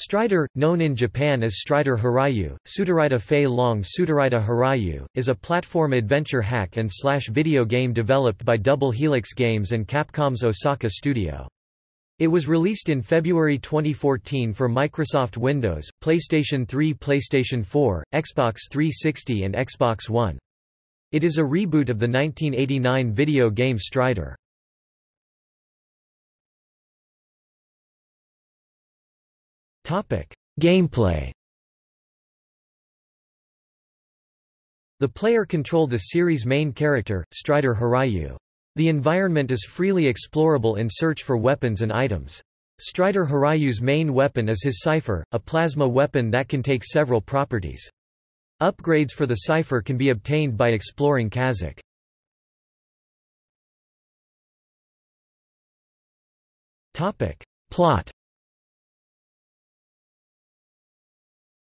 Strider, known in Japan as Strider Hiryu, Sudarita Fei Long Sudarita Hiryu, is a platform adventure hack and slash video game developed by Double Helix Games and Capcom's Osaka studio. It was released in February 2014 for Microsoft Windows, PlayStation 3 PlayStation 4, Xbox 360 and Xbox One. It is a reboot of the 1989 video game Strider. Gameplay The player controlled the series' main character, Strider Hiryu. The environment is freely explorable in search for weapons and items. Strider Hiryu's main weapon is his Cypher, a plasma weapon that can take several properties. Upgrades for the Cypher can be obtained by exploring Kazakh. Plot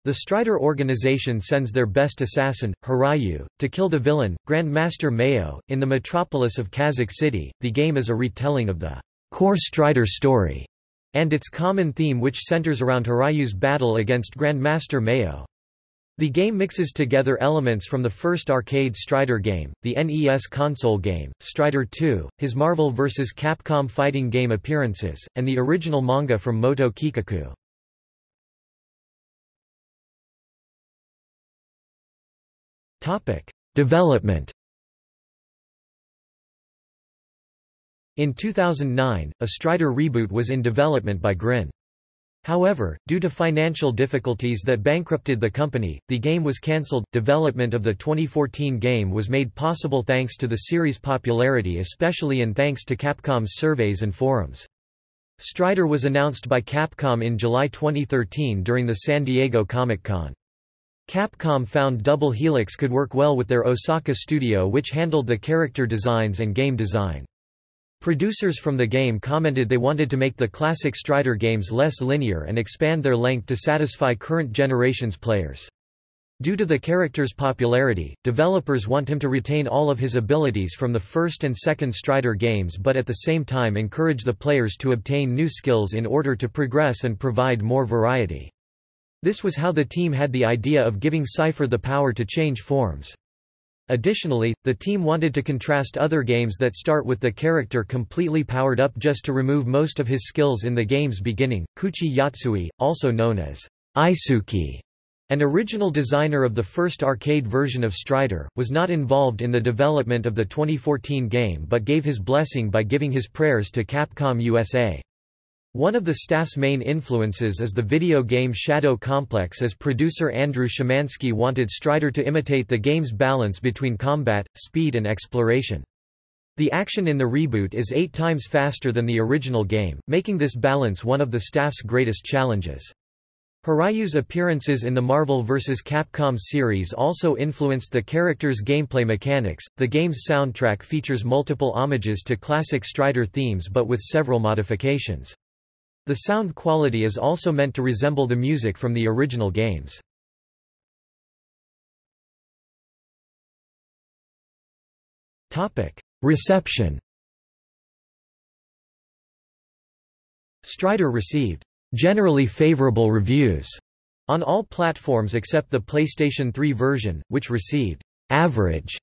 The Strider organization sends their best assassin, Hiryu, to kill the villain, Grandmaster Meio, in the metropolis of Kazakh City. The game is a retelling of the core Strider story and its common theme which centers around Hiryu's battle against Grandmaster Meio. The game mixes together elements from the first arcade Strider game, the NES console game, Strider 2, his Marvel vs. Capcom fighting game appearances, and the original manga from Moto Kikaku. Development In 2009, a Strider reboot was in development by Grin. However, due to financial difficulties that bankrupted the company, the game was cancelled. Development of the 2014 game was made possible thanks to the series' popularity, especially and thanks to Capcom's surveys and forums. Strider was announced by Capcom in July 2013 during the San Diego Comic-Con. Capcom found Double Helix could work well with their Osaka studio which handled the character designs and game design. Producers from the game commented they wanted to make the classic Strider games less linear and expand their length to satisfy current generation's players. Due to the character's popularity, developers want him to retain all of his abilities from the first and second Strider games but at the same time encourage the players to obtain new skills in order to progress and provide more variety. This was how the team had the idea of giving Cypher the power to change forms. Additionally, the team wanted to contrast other games that start with the character completely powered up just to remove most of his skills in the game's beginning. Kouichi Yotsui, also known as Isuke, an original designer of the first arcade version of Strider, was not involved in the development of the 2014 game but gave his blessing by giving his prayers to Capcom USA. One of the staff's main influences is the video game Shadow Complex as producer Andrew Szymanski wanted Strider to imitate the game's balance between combat, speed and exploration. The action in the reboot is eight times faster than the original game, making this balance one of the staff's greatest challenges. Hiryu's appearances in the Marvel vs. Capcom series also influenced the character's gameplay mechanics. The game's soundtrack features multiple homages to classic Strider themes but with several modifications. The sound quality is also meant to resemble the music from the original games. Reception Strider received generally favorable reviews on all platforms except the PlayStation 3 version, which received average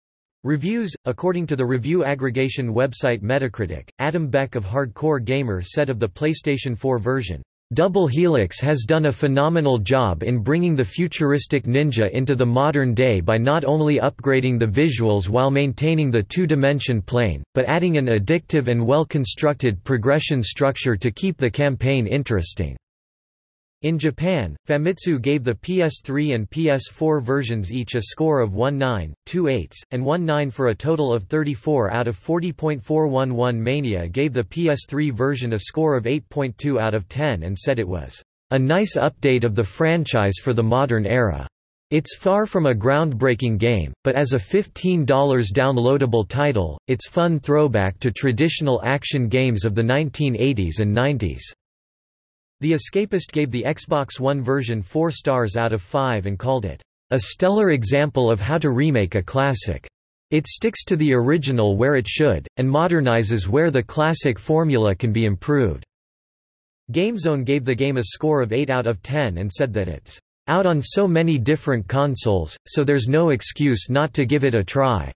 Reviews According to the review aggregation website Metacritic, Adam Beck of Hardcore Gamer said of the PlayStation 4 version, Double Helix has done a phenomenal job in bringing the futuristic ninja into the modern day by not only upgrading the visuals while maintaining the two-dimension plane, but adding an addictive and well-constructed progression structure to keep the campaign interesting. In Japan, Famitsu gave the PS3 and PS4 versions each a score of 1.9, 2.8, and 1.9 for a total of 34 out of 40.411 Mania gave the PS3 version a score of 8.2 out of 10 and said it was a nice update of the franchise for the modern era. It's far from a groundbreaking game, but as a $15 downloadable title, it's fun throwback to traditional action games of the 1980s and 90s. The Escapist gave the Xbox One version 4 stars out of 5 and called it, "...a stellar example of how to remake a classic. It sticks to the original where it should, and modernizes where the classic formula can be improved." GameZone gave the game a score of 8 out of 10 and said that it's out on so many different consoles, so there's no excuse not to give it a try.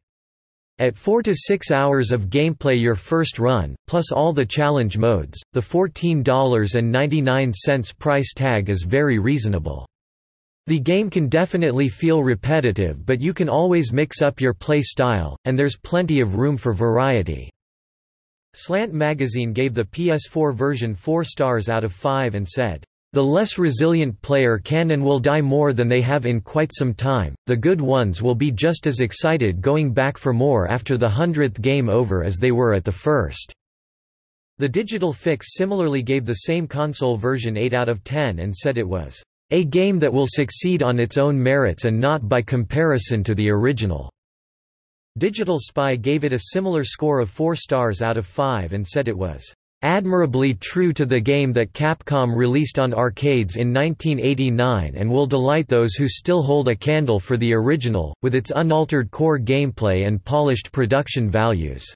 At 4 to 6 hours of gameplay your first run, plus all the challenge modes, the $14.99 price tag is very reasonable. The game can definitely feel repetitive but you can always mix up your play style, and there's plenty of room for variety. Slant magazine gave the PS4 version 4 stars out of 5 and said, the less resilient player can and will die more than they have in quite some time, the good ones will be just as excited going back for more after the hundredth game over as they were at the first. The Digital Fix similarly gave the same console version 8 out of 10 and said it was, "...a game that will succeed on its own merits and not by comparison to the original." Digital Spy gave it a similar score of 4 stars out of 5 and said it was admirably true to the game that Capcom released on arcades in 1989 and will delight those who still hold a candle for the original, with its unaltered core gameplay and polished production values.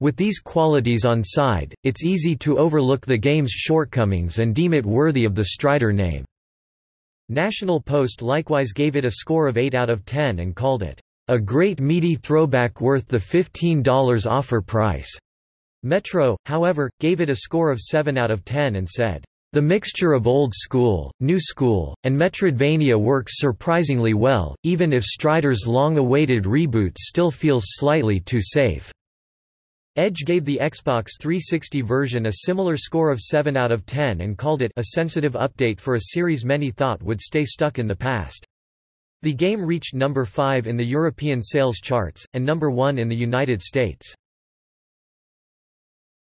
With these qualities on side, it's easy to overlook the game's shortcomings and deem it worthy of the Strider name. National Post likewise gave it a score of 8 out of 10 and called it a great meaty throwback worth the $15 offer price. Metro, however, gave it a score of 7 out of 10 and said, the mixture of old school, new school, and Metroidvania works surprisingly well, even if Strider's long-awaited reboot still feels slightly too safe. Edge gave the Xbox 360 version a similar score of 7 out of 10 and called it a sensitive update for a series many thought would stay stuck in the past. The game reached number 5 in the European sales charts, and number 1 in the United States.